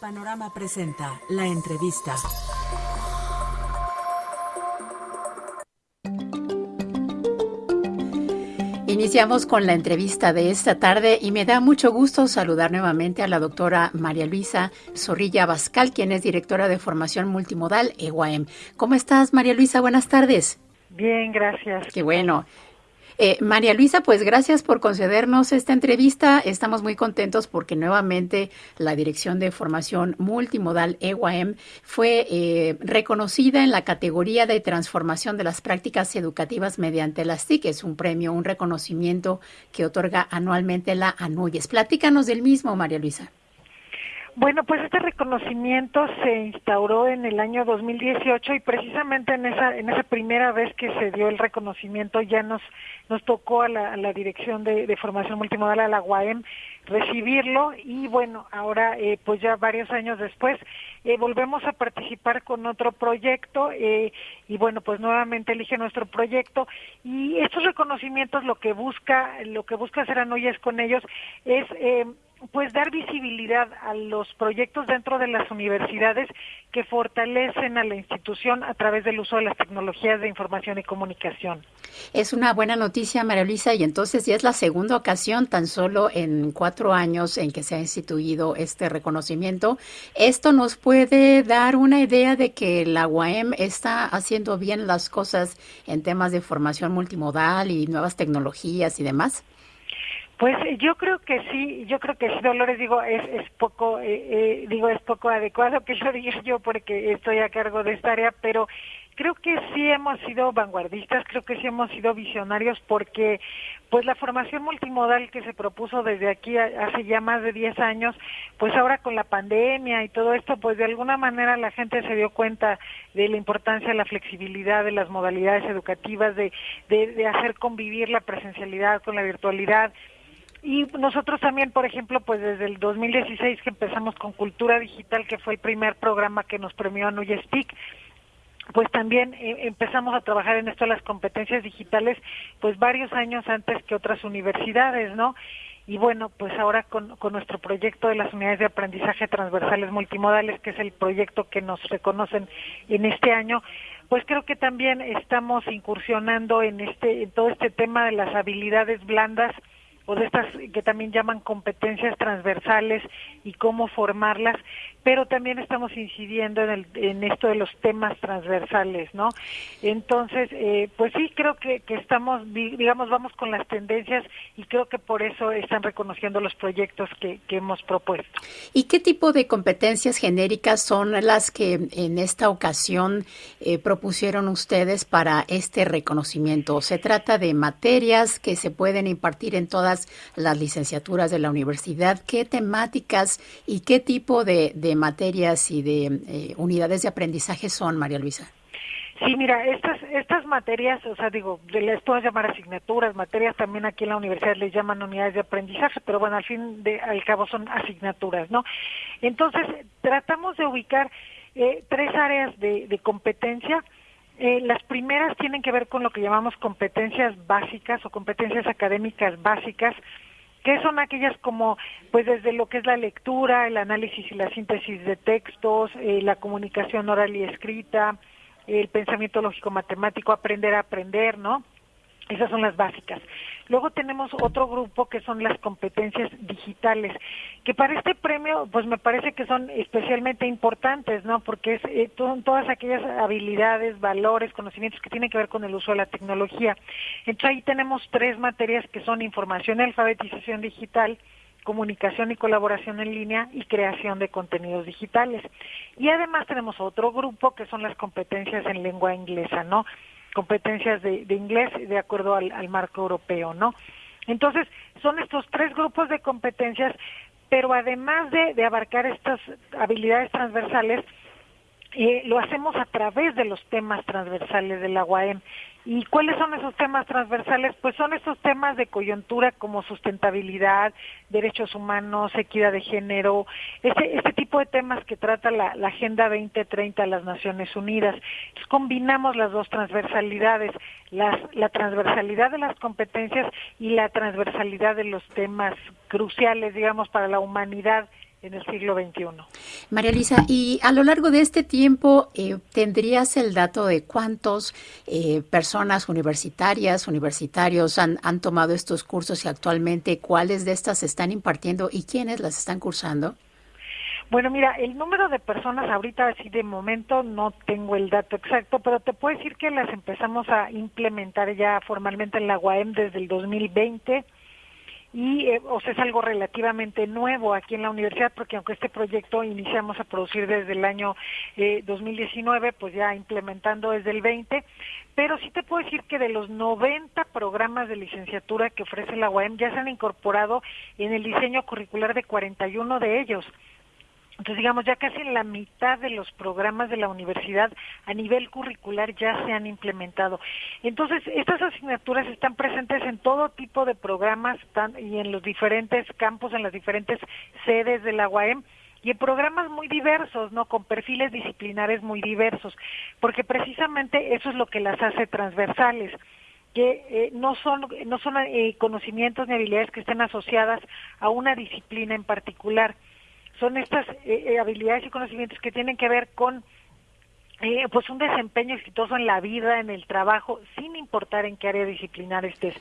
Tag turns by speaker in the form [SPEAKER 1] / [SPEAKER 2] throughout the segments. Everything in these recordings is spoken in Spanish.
[SPEAKER 1] Panorama presenta la entrevista.
[SPEAKER 2] Iniciamos con la entrevista de esta tarde y me da mucho gusto saludar nuevamente a la doctora María Luisa Zorrilla Bascal, quien es directora de formación multimodal EWAEM. ¿Cómo estás, María Luisa? Buenas tardes.
[SPEAKER 3] Bien, gracias.
[SPEAKER 2] Qué bueno. Eh, María Luisa, pues gracias por concedernos esta entrevista. Estamos muy contentos porque nuevamente la Dirección de Formación Multimodal EWAEM fue eh, reconocida en la categoría de transformación de las prácticas educativas mediante las TIC. Es un premio, un reconocimiento que otorga anualmente la ANUYES. Platícanos del mismo, María Luisa.
[SPEAKER 3] Bueno, pues este reconocimiento se instauró en el año 2018 y precisamente en esa en esa primera vez que se dio el reconocimiento ya nos nos tocó a la, dirección de, formación multimodal a la UAM recibirlo y bueno ahora eh, pues ya varios años después eh, volvemos a participar con otro proyecto eh, y bueno pues nuevamente elige nuestro proyecto y estos reconocimientos lo que busca lo que busca hacer Anoyes con ellos es pues dar visibilidad a los proyectos dentro de las universidades que fortalecen a la institución a través del uso de las tecnologías de información y comunicación.
[SPEAKER 2] Es una buena noticia, María Luisa, y entonces ya es la segunda ocasión tan solo en cuatro años en que se ha instituido este reconocimiento. Esto nos puede dar una idea de que la UAM está haciendo bien las cosas en temas de formación multimodal y nuevas tecnologías y demás.
[SPEAKER 3] Pues eh, yo creo que sí, yo creo que sí, Dolores, digo, es, es poco, eh, eh, digo, es poco adecuado que lo diga yo porque estoy a cargo de esta área, pero creo que sí hemos sido vanguardistas, creo que sí hemos sido visionarios porque pues la formación multimodal que se propuso desde aquí hace ya más de 10 años, pues ahora con la pandemia y todo esto, pues de alguna manera la gente se dio cuenta de la importancia de la flexibilidad de las modalidades educativas, de, de, de hacer convivir la presencialidad con la virtualidad, y nosotros también, por ejemplo, pues desde el 2016 que empezamos con Cultura Digital, que fue el primer programa que nos premió a Nuyestic, pues también eh, empezamos a trabajar en esto de las competencias digitales, pues varios años antes que otras universidades, ¿no? Y bueno, pues ahora con, con nuestro proyecto de las unidades de aprendizaje transversales multimodales, que es el proyecto que nos reconocen en este año, pues creo que también estamos incursionando en este en todo este tema de las habilidades blandas o de estas que también llaman competencias transversales y cómo formarlas, pero también estamos incidiendo en, el, en esto de los temas transversales, ¿no? Entonces, eh, pues sí, creo que, estamos, digamos, vamos con las tendencias y creo que por eso están reconociendo los proyectos que, que hemos propuesto.
[SPEAKER 2] ¿Y qué tipo de competencias genéricas son las que en esta ocasión eh, propusieron ustedes para este reconocimiento? ¿Se trata de materias que se pueden impartir en todas las licenciaturas de la universidad? ¿Qué temáticas y qué tipo de materias y de eh, unidades de aprendizaje son, María Luisa?
[SPEAKER 3] Sí, mira, estas estas materias, o sea, digo, les puedo llamar asignaturas, materias también aquí en la universidad les llaman unidades de aprendizaje, pero bueno, al fin de al cabo son asignaturas, ¿no? Entonces, tratamos de ubicar eh, tres áreas de, de competencia. Eh, las primeras tienen que ver con lo que llamamos competencias básicas o competencias académicas básicas, que son aquellas como, pues desde lo que es la lectura, el análisis y la síntesis de textos, eh, la comunicación oral y escrita, el pensamiento lógico matemático, aprender a aprender, ¿no? Esas son las básicas. Luego tenemos otro grupo que son las competencias digitales, que para este premio, pues me parece que son especialmente importantes, ¿no? Porque es, eh, son todas aquellas habilidades, valores, conocimientos que tienen que ver con el uso de la tecnología. Entonces ahí tenemos tres materias que son información y alfabetización digital, comunicación y colaboración en línea y creación de contenidos digitales. Y además tenemos otro grupo que son las competencias en lengua inglesa, ¿no? Competencias de, de inglés de acuerdo al, marco europeo, ¿no? Entonces, son estos tres grupos de competencias, pero además de, de abarcar estas habilidades transversales, eh, lo hacemos a través de los temas transversales de la UAM. ¿Y cuáles son esos temas transversales? Pues son esos temas de coyuntura como sustentabilidad, derechos humanos, equidad de género, este, este tipo de temas que trata la, Agenda 2030 de las Naciones Unidas. combinamos las dos transversalidades, las, la transversalidad de las competencias y la transversalidad de los temas cruciales, digamos, para la humanidad en el siglo XXI.
[SPEAKER 2] María Luisa, y a lo largo de este tiempo, eh, ¿tendrías el dato de cuántos eh, personas universitarias, universitarios han, han tomado estos cursos y actualmente cuáles de estas se están impartiendo y quiénes las están cursando?
[SPEAKER 3] Bueno, mira, el número de personas ahorita, así de momento, no tengo el dato exacto, pero te puedo decir que las empezamos a implementar ya formalmente en la UAM desde el 2020 y eh, o sea es algo relativamente nuevo aquí en la universidad porque aunque este proyecto iniciamos a producir desde el año eh, 2019 pues ya implementando desde el 20 pero sí te puedo decir que de los 90 programas de licenciatura que ofrece la UAM ya se han incorporado en el diseño curricular de 41 de ellos entonces, digamos, ya casi la mitad de los programas de la universidad a nivel curricular ya se han implementado. Entonces, estas asignaturas están presentes en todo tipo de programas y en los diferentes campos, en las diferentes sedes de la UAM y en programas muy diversos, ¿no? Con perfiles disciplinares muy diversos, porque precisamente eso es lo que las hace transversales que eh, no son no son eh, conocimientos ni habilidades que estén asociadas a una disciplina en particular son estas eh, eh, habilidades y conocimientos que tienen que ver con eh, pues un desempeño exitoso en la vida, en el trabajo, sin importar en qué área disciplinar estés.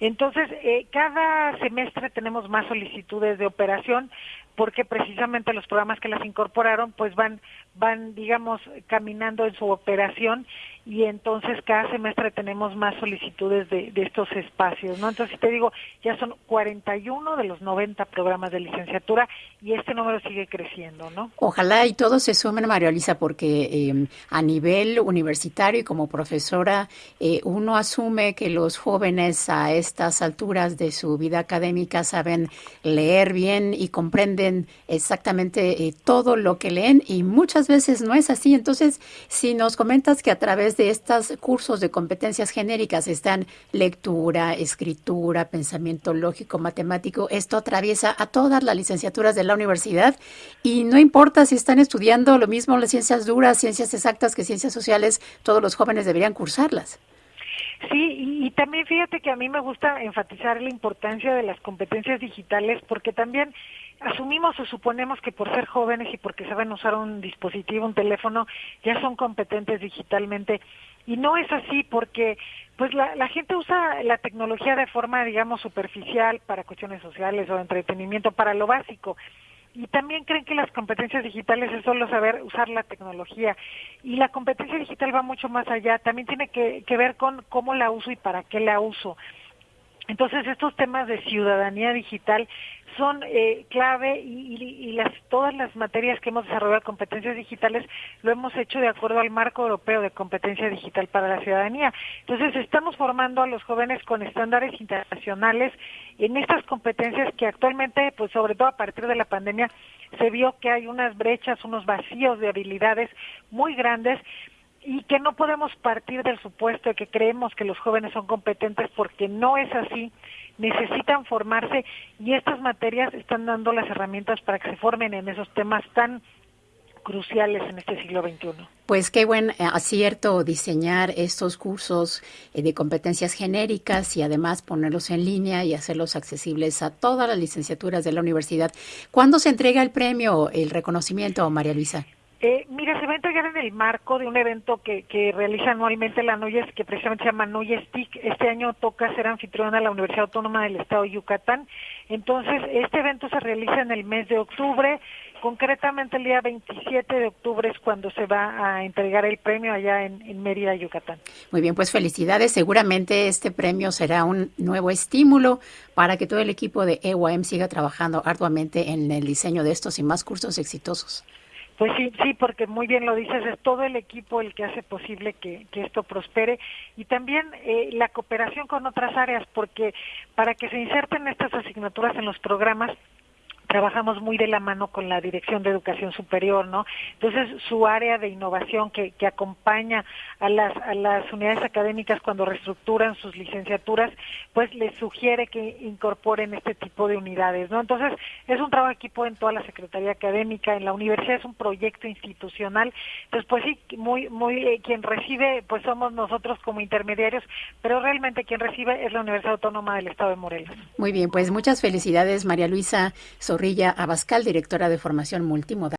[SPEAKER 3] Entonces, cada semestre tenemos más solicitudes de operación porque precisamente los programas que las incorporaron pues van van digamos caminando en su operación y entonces cada semestre tenemos más solicitudes de, estos espacios, ¿no? Entonces te digo, ya son 41 de los 90 programas de licenciatura y este número sigue creciendo, ¿no?
[SPEAKER 2] Ojalá y todos se sumen, María Elisa, porque em, a nivel universitario y como profesora, eh, uno asume que los jóvenes a estas alturas de su vida académica saben leer bien y comprenden exactamente eh, todo lo que leen y muchas veces no es así. Entonces, si nos comentas que a través de estos cursos de competencias genéricas están lectura, escritura, pensamiento lógico, matemático, esto atraviesa a todas las licenciaturas de la universidad y no importa si están estudiando lo mismo las ciencias duras, ciencias exactas que ciencias sociales, todos los jóvenes deberían cursarlas.
[SPEAKER 3] Sí, y, también fíjate que a mí me gusta enfatizar la importancia de las competencias digitales porque también asumimos o suponemos que por ser jóvenes y porque saben usar un dispositivo, un teléfono, ya son competentes digitalmente. Y no es así porque pues la, la gente usa la tecnología de forma, digamos, superficial para cuestiones sociales o entretenimiento, para lo básico y también creen que las competencias digitales es solo saber usar la tecnología y la competencia digital va mucho más allá, también tiene que, que ver con cómo la uso y para qué la uso. Entonces estos temas de ciudadanía digital son eh, clave y, las, todas las materias que hemos desarrollado competencias digitales lo hemos hecho de acuerdo al marco europeo de competencia digital para la ciudadanía. Entonces estamos formando a los jóvenes con estándares internacionales en estas competencias que actualmente, pues sobre todo a partir de la pandemia, se vio que hay unas brechas, unos vacíos de habilidades muy grandes y que no podemos partir del supuesto de que creemos que los jóvenes son competentes porque no es así, necesitan formarse y estas materias están dando las herramientas para que se formen en esos temas tan cruciales en este siglo XXI.
[SPEAKER 2] Pues qué buen eh, acierto diseñar estos cursos eh, de competencias genéricas y además ponerlos en línea y hacerlos accesibles a todas las licenciaturas de la universidad. ¿Cuándo se entrega el premio, el reconocimiento, María Luisa?
[SPEAKER 3] Eh, mira, se va a entregar en el marco de un evento que, que realiza anualmente la NUYES, que precisamente se llama NUYES TIC. Este año toca ser anfitriona a la Universidad Autónoma del Estado de Yucatán. Entonces, este evento se realiza en el mes de octubre. Concretamente, el día 27 de octubre es cuando se va a entregar el premio allá en, en Mérida, Yucatán.
[SPEAKER 2] Muy bien, pues felicidades. Seguramente este premio será un nuevo estímulo para que todo el equipo de EYM siga trabajando arduamente en el diseño de estos y más cursos exitosos.
[SPEAKER 3] Pues sí, sí, porque muy bien lo dices, es todo el equipo el que hace posible que, que esto prospere. Y también eh, la cooperación con otras áreas, porque para que se inserten estas asignaturas en los programas trabajamos muy de la mano con la Dirección de Educación Superior, ¿no? Entonces, su área de innovación que, que acompaña a las, a las unidades académicas cuando reestructuran sus licenciaturas, pues les sugiere que incorporen este tipo de unidades, ¿no? Entonces, es un trabajo equipo en toda la Secretaría Académica, en la universidad es un proyecto institucional, entonces, pues sí, muy, muy, eh, quien recibe, pues somos nosotros como intermediarios, pero realmente quien recibe es la Universidad Autónoma del Estado de Morelos.
[SPEAKER 2] Muy bien, pues muchas felicidades, María Luisa Zorrilla Abascal, directora de formación multimodal.